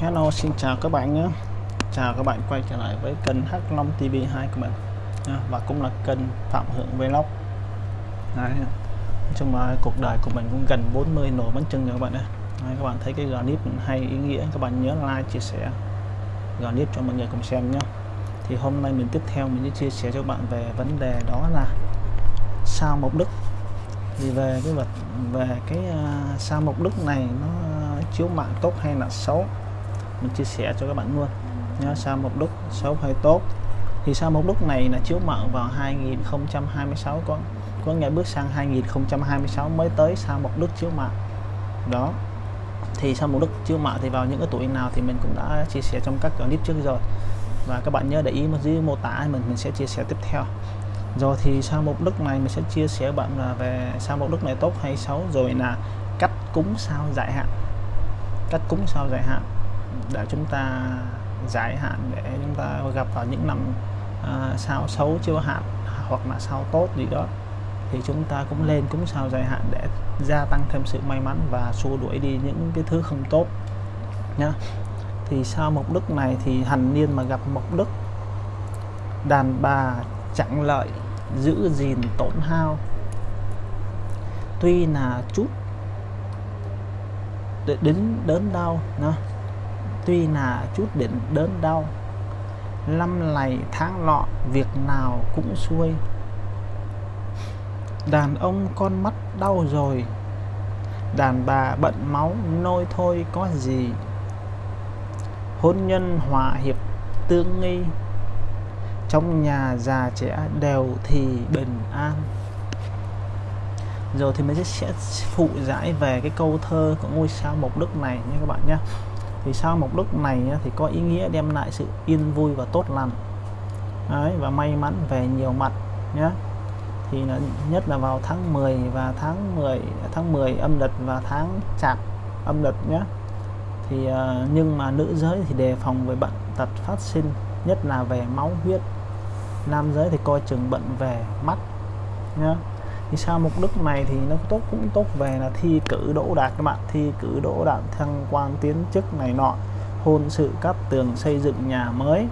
Hello xin chào các bạn nhé. Chào các bạn quay trở lại với kênh h long TV2 của mình. À, và cũng là kênh Phạm Hưởng Vlog. Đấy. Nói chung là cuộc đời của mình cũng gần 40 nổ bánh trưng rồi các bạn ơi. Đấy, Các bạn thấy cái clip hay ý nghĩa các bạn nhớ like chia sẻ clip cho mọi người cùng xem nhé. Thì hôm nay mình tiếp theo mình sẽ chia sẻ cho các bạn về vấn đề đó là sao mộc đức. Thì về cái vật về cái uh, sao mộc đức này nó à, chiếu mạng tốt hay là xấu? Mình chia sẻ cho các bạn luôn. Nhá sao mộc đức xấu hay tốt. Thì sao mộc đức này là chiếu mạng vào 2026 có có ngày bước sang 2026 mới tới sao mộc đức chiếu mạng đó. Thì sao mộc đức chiếu mạng thì vào những cái tuổi nào thì mình cũng đã chia sẻ trong các clip trước rồi. Và các bạn nhớ để ý một dưới mô tả mình mình sẽ chia sẻ tiếp theo. Rồi thì sao mục đức này mình sẽ chia sẻ bạn là về sao mục đức này tốt hay xấu. Rồi là cách cúng sao giải hạn. Cách cúng sao giải hạn để chúng ta giải hạn để chúng ta gặp vào những năm à, sao xấu chưa hạn hoặc là sao tốt gì đó thì chúng ta cũng lên cúng sao giải hạn để gia tăng thêm sự may mắn và xua đuổi đi những cái thứ không tốt nhá. Thì sao mộc đức này thì hành niên mà gặp mộc đức đàn bà chẳng lợi giữ gìn tổn hao tuy là chút đến đớn đau nó tuy là chút đến đớn đau, năm này tháng lọ việc nào cũng xuôi. Đàn ông con mắt đau rồi, đàn bà bận máu nôi thôi có gì. Hôn nhân hòa hiệp tương nghi, trong nhà già trẻ đều thì bình an. Rồi thì mình sẽ phụ giải về cái câu thơ của ngôi sao mộc đức này nha các bạn nhé thì sao một đức này thì có ý nghĩa đem lại sự yên vui và tốt lành? Đấy, và may mắn về nhiều mặt nhé thì là nhất là vào tháng 10 và tháng 10 tháng 10 âm lịch và tháng chạp âm lịch nhé thì ờ, nhưng mà nữ giới thì đề phòng về bệnh tật phát sinh nhất là về máu huyết. Nam giới thì coi chừng bệnh về mắt nhé thì sao mục đích này thì nó tốt cũng tốt về là thi cử đỗ đạt các bạn. Thi cử đỗ đạt thăng quan tiến chức này nọ hôn sự cắt tường xây dựng nhà mới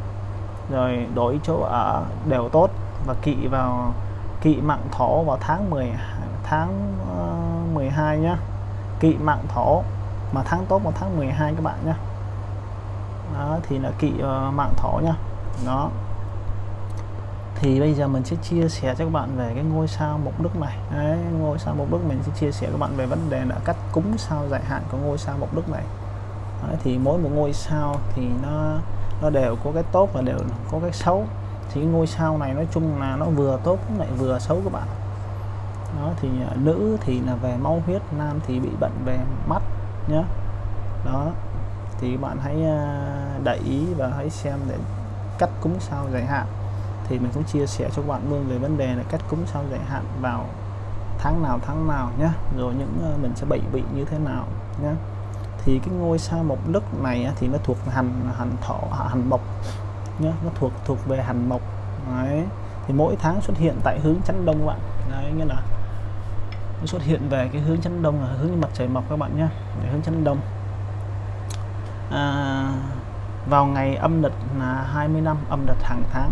rồi đổi chỗ ở đều tốt. Và kỵ vào kỵ mạng thổ vào tháng 10 tháng ờ, uh, 12 nhá. Kỵ mạng thổ mà tháng tốt vào tháng 12 các bạn nhá. Đó thì là kỵ uh, mạng thổ nhá. Nó thì bây giờ mình sẽ chia sẻ cho các bạn về cái ngôi sao mục đức này. Đấy, ngôi sao mục đức mình sẽ chia sẻ các bạn về vấn đề là cách cúng sao dài hạn của ngôi sao mục đức này. Đấy, thì mỗi một ngôi sao thì nó nó đều có cái tốt và đều có cái xấu. Thì cái ngôi sao này nói chung là nó vừa tốt lại vừa xấu các bạn. Đó thì à, nữ thì là về máu huyết nam thì bị bệnh về mắt nhé đó thì bạn hãy à, để ý và hãy xem để cách cúng sao dài hạn thì mình cũng chia sẻ cho các bạn luôn về vấn đề là cách cúng sao giải hạn vào tháng nào tháng nào nhé rồi những ờ, mình sẽ bị như thế nào nhé thì cái ngôi sao mộc đức này thì nó thuộc hành hành thổ hành mộc nhé nó thuộc thuộc về hành mộc. Đấy. Thì mỗi tháng xuất hiện tại hướng chắn đông các bạn. Đấy nghĩa là nó xuất hiện về cái hướng chắn đông là hướng mặt trời mọc các bạn nhé hướng chắn đông. À, vào ngày âm lịch là 20 năm âm lịch hàng tháng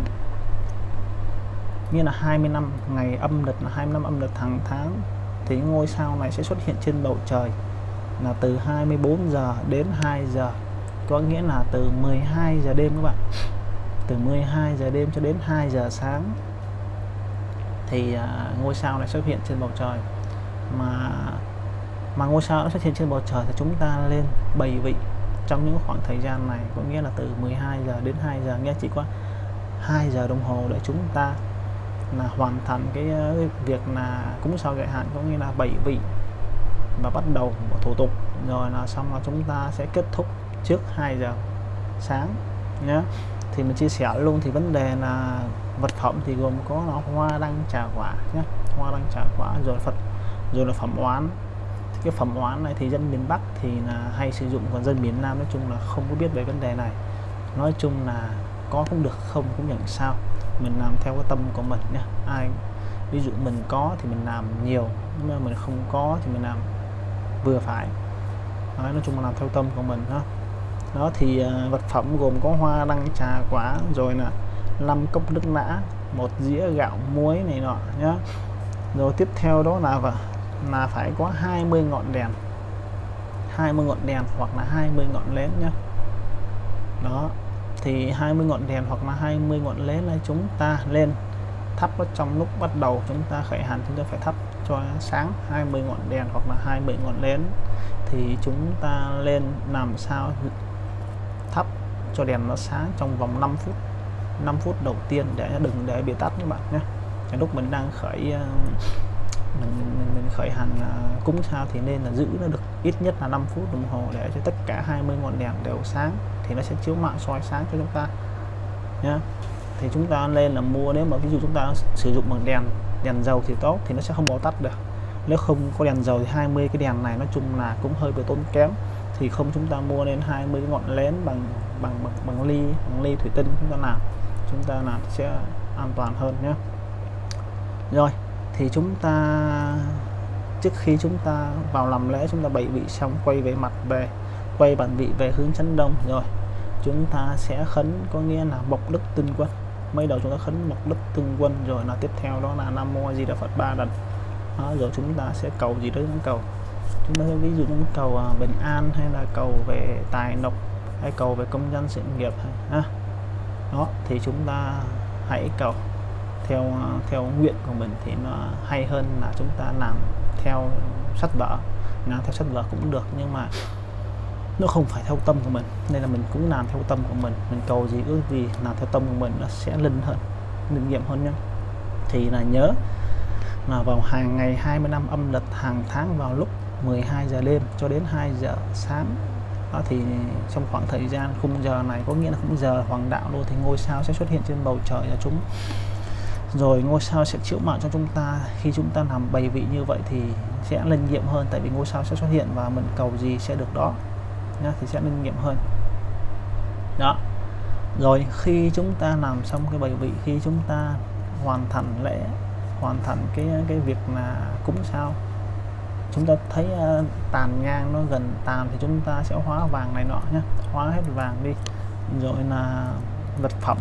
như là 20 năm ngày âm lịch là 20 năm âm lịch hàng tháng thì ngôi sao này sẽ xuất hiện trên bầu trời là từ 24 giờ đến 2 giờ. Có nghĩa là từ 12 giờ đêm các bạn. Từ 12 giờ đêm cho đến 2 giờ sáng thì uh, ngôi sao này xuất hiện trên bầu trời. Mà mà ngôi sao nó xuất hiện trên bầu trời thì chúng ta lên bảy vị trong những khoảng thời gian này. Có nghĩa là từ 12 giờ đến 2 giờ. Nghe chỉ có 2 giờ đồng hồ để chúng ta là hoàn thành ờ, cái, việc là cúng sao giải hạn có nghĩa là bảy vị và bắt đầu một thủ tục. Rồi là xong là chúng ta sẽ kết thúc trước 2 giờ sáng nhé thì mình chia sẻ luôn thì vấn đề là vật phẩm thì gồm có là hoa đăng trà quả nhé hoa đăng trà quả rồi Phật rồi là phẩm oán. Thì cái phẩm oán này thì dân miền Bắc thì là hay sử dụng còn dân miền Nam nói chung là không có biết về vấn đề này. Nói chung là có cũng được không cũng chẳng sao mình làm theo cái tâm của mình nhé ai ví dụ mình có thì mình làm nhiều nhưng mà mình không có thì mình làm vừa phải. Đấy, nói chung là làm theo tâm của mình đó đó thì uh, vật phẩm gồm có hoa đăng trà quả rồi là năm cốc nước nã một dĩa gạo muối này nọ nhá. Rồi tiếp theo đó là là phải có 20 ngọn đèn 20 ngọn đèn hoặc là 20 ngọn nến nhá. Đó thì 20 ngọn đèn hoặc là 20 ngọn nến là chúng ta lên thắp nó trong lúc bắt đầu chúng ta khởi hành chúng ta phải thắp cho sáng 20 ngọn đèn hoặc là 20 ngọn nến thì chúng ta lên làm sao thắp cho đèn nó sáng trong vòng 5 phút 5 phút đầu tiên để đừng để bị tắt các bạn nhé. Lúc mình đang khởi ờ, mình, mình, mình khởi hành uh, cúng sao thì nên là giữ nó được ít nhất là 5 phút đồng hồ để cho tất cả 20 ngọn đèn đều sáng thì nó sẽ chiếu mạng soi sáng cho chúng ta nhé thì chúng ta lên là mua nếu mà ví dụ chúng ta sử dụng bằng đèn đèn dầu thì tốt thì nó sẽ không bao tắt được. Nếu không có đèn dầu thì 20 cái đèn này nói chung là cũng hơi bị tốn kém. Thì không chúng ta mua nên 20 cái ngọn lén bằng bằng bằng, bằng ly bằng ly thủy tinh chúng ta làm chúng ta làm sẽ an toàn hơn nhé rồi thì chúng ta trước khi chúng ta vào làm lễ chúng ta bày vị xong quay về mặt về quay bản vị về hướng chấn đông. Rồi chúng ta sẽ khấn có nghĩa là bộc đức tinh quân. Mấy đầu chúng ta khấn bộc đức tinh quân rồi là tiếp theo đó là nam mô di đà phật ba lần đó, rồi chúng ta sẽ cầu gì đó chúng cầu. Chúng ta ví dụ chúng cầu à, bình an hay là cầu về tài lộc hay cầu về công dân sự nghiệp ha. Đó thì chúng ta hãy cầu theo theo nguyện của mình thì nó hay hơn là chúng ta làm theo sách vở. Làm theo sách vở cũng được nhưng mà nó không phải theo tâm của mình. Nên là mình cũng làm theo tâm của mình. Mình cầu gì ước gì làm theo tâm của mình nó sẽ linh hơn, linh nghiệm hơn nhé thì là nhớ là vào hàng ngày 20 năm âm lịch hàng tháng vào lúc 12 giờ đêm cho đến 2 giờ sáng. Đó thì trong khoảng thời gian khung giờ này có nghĩa là khung giờ hoàng đạo luôn thì ngôi sao sẽ xuất hiện trên bầu trời là chúng rồi ngôi sao sẽ chịu mạng cho chúng ta. Khi chúng ta làm bày vị như vậy thì sẽ linh nghiệm hơn tại vì ngôi sao sẽ xuất hiện và mình cầu gì sẽ được đó nhá, thì sẽ linh nghiệm hơn. Đó. Rồi khi chúng ta làm xong cái bày vị khi chúng ta hoàn thành lễ hoàn thành cái cái việc là cúng sao chúng ta thấy uh, tàn nhang nó gần tàn thì chúng ta sẽ hóa vàng này nọ nhé hóa hết vàng đi. Rồi là vật phẩm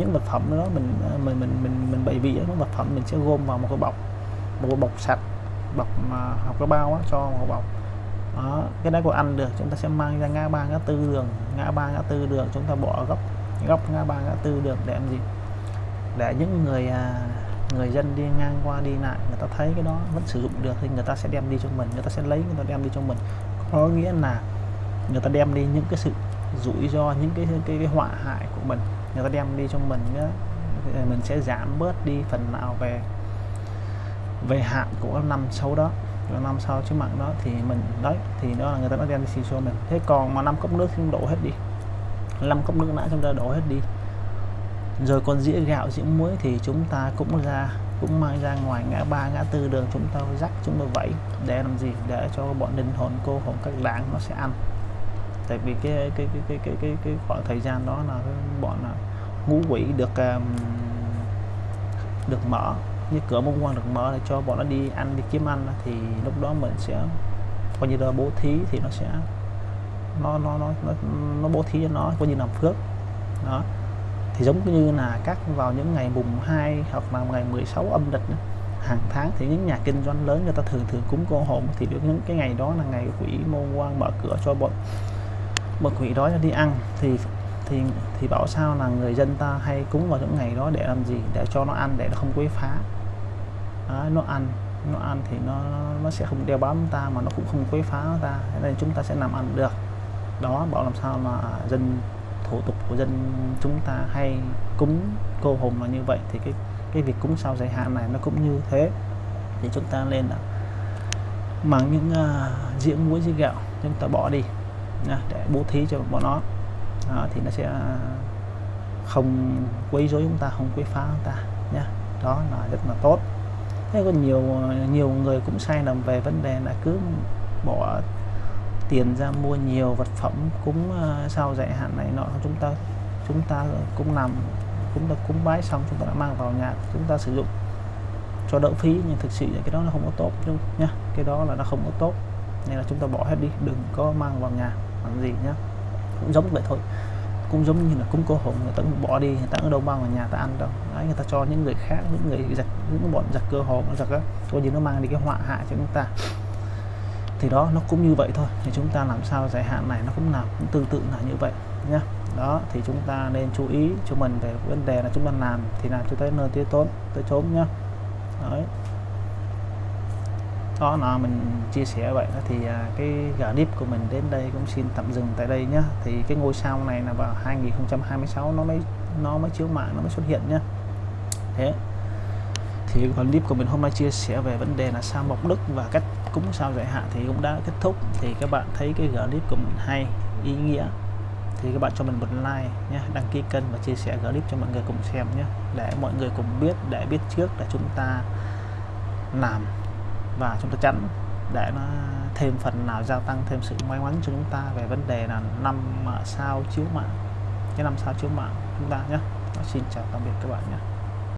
những vật phẩm đó mình à, mình mình mình mình bày vỉa những vật phẩm mình sẽ gom vào một cái bọc một cái bọc sạch bọc mà học cái bao đó, cho một bọc. Đó cái đấy của ăn được. Chúng ta sẽ mang ra ngã ba ngã tư đường. Ngã ba ngã tư đường chúng ta bỏ góc góc ngã ba ngã tư đường để làm gì? Để những người à, người dân đi ngang qua đi lại người ta thấy cái đó vẫn sử dụng được thì người ta sẽ đem đi cho mình người ta sẽ lấy người ta đem đi cho mình. Có nghĩa là người ta đem đi những cái sự rủi ro những cái cái, cái họa hại của mình người ta đem đi cho mình đó, mình sẽ giảm bớt đi phần nào về về hạn của năm sau đó. Của năm sau chứ mạng đó thì mình đấy thì đó là người ta đã đem đi cho mình. Thế còn mà năm cốc nước thì đổ hết đi. Năm cốc nước nãy chúng ta đổ hết đi. Rồi còn dĩa gạo dĩa muối thì chúng ta cũng ra cũng mang ra ngoài ngã ba ngã tư đường chúng ta rắc chúng ta vẫy để làm gì? Để cho bọn linh hồn cô hồn các đảng nó sẽ ăn tại vì cái cái cái cái cái cái, cái khoảng thời gian đó là bọn là ngũ quỷ được um, được mở như cửa môn quan được mở để cho bọn nó đi ăn đi kiếm ăn thì lúc đó mình sẽ coi như là bố thí thì nó sẽ nó nó nó nó, nó bố thí cho nó coi như làm phước. Đó. Thì giống như là các vào những ngày mùng 2 hoặc là ngày 16 âm lịch hàng tháng thì những nhà kinh doanh lớn người ta thường thường cúng cô hồn. Thì được những cái ngày đó là ngày quỷ môn quan mở cửa cho bọn bậc quỷ đó đi ăn thì thì thì bảo sao là người dân ta hay cúng vào những ngày đó để làm gì? Để cho nó ăn để nó không quấy phá. Đó, nó ăn nó ăn thì nó nó sẽ không đeo bám ta mà nó cũng không quấy phá ta. Nên chúng ta sẽ làm ăn được. Đó bảo làm sao mà dân thủ tục của dân chúng ta hay cúng cô hồn là như vậy thì cái cái việc cúng sau giải hạn này nó cũng như thế. Thì chúng ta lên là bằng những uh, diễn muối dĩa gạo chúng ta bỏ đi để bố thí cho bọn nó. Đó, thì nó sẽ à, không quấy rối chúng ta không quấy phá chúng ta nhé đó là rất là tốt. Thế có nhiều nhiều người cũng sai lầm về vấn đề là cứ bỏ tiền ra mua nhiều vật phẩm cúng à, sau dạy hạn này nọ chúng ta chúng ta cũng làm cũng được cúng bái xong chúng ta đã mang vào nhà chúng ta sử dụng cho đỡ phí nhưng thực sự là cái đó nó không có tốt nhá cái đó là nó không có tốt. Nên là chúng ta bỏ hết đi đừng có mang vào nhà làm gì nhá? Cũng giống vậy thôi. Cũng giống như là cúng cô hồn người ta cũng bỏ đi, người ta ở đâu mang vào nhà ta ăn đâu. Đấy, người ta cho những người khác, những người giặc những bọn giặc cơ hồn giặc á coi như nó mang đi cái họa hại cho chúng ta. Thì đó, nó cũng như vậy thôi. Thì chúng ta làm sao dài hạn này nó cũng nào cũng tương tự là như vậy nhá. Đó, thì chúng ta nên chú ý cho mình về vấn đề là chúng ta làm thì làm cho tới nơi tới tốn tới chốn nhá. Đấy đó là mình chia sẻ vậy đó thì à, cái clip của mình đến đây cũng xin tạm dừng tại đây nhá. Thì cái ngôi sao này là vào 2026 nó mới nó mới chiếu mạng nó mới xuất hiện nhá. Thế thì clip của mình hôm nay chia sẻ về vấn đề là sao mộc đức và cách cúng sao giải hạn thì cũng đã kết thúc. Thì các bạn thấy cái clip của mình hay ý nghĩa thì các bạn cho mình một like nhé đăng ký kênh và chia sẻ clip cho mọi người cùng xem nhé để mọi người cùng biết để biết trước là chúng ta làm và chúng ta tránh để nó thêm phần nào gia tăng thêm sự may mắn cho chúng ta về vấn đề là năm sao chiếu mạng, cái năm sao chiếu mạng chúng ta nhé. Xin chào tạm biệt các bạn nhé.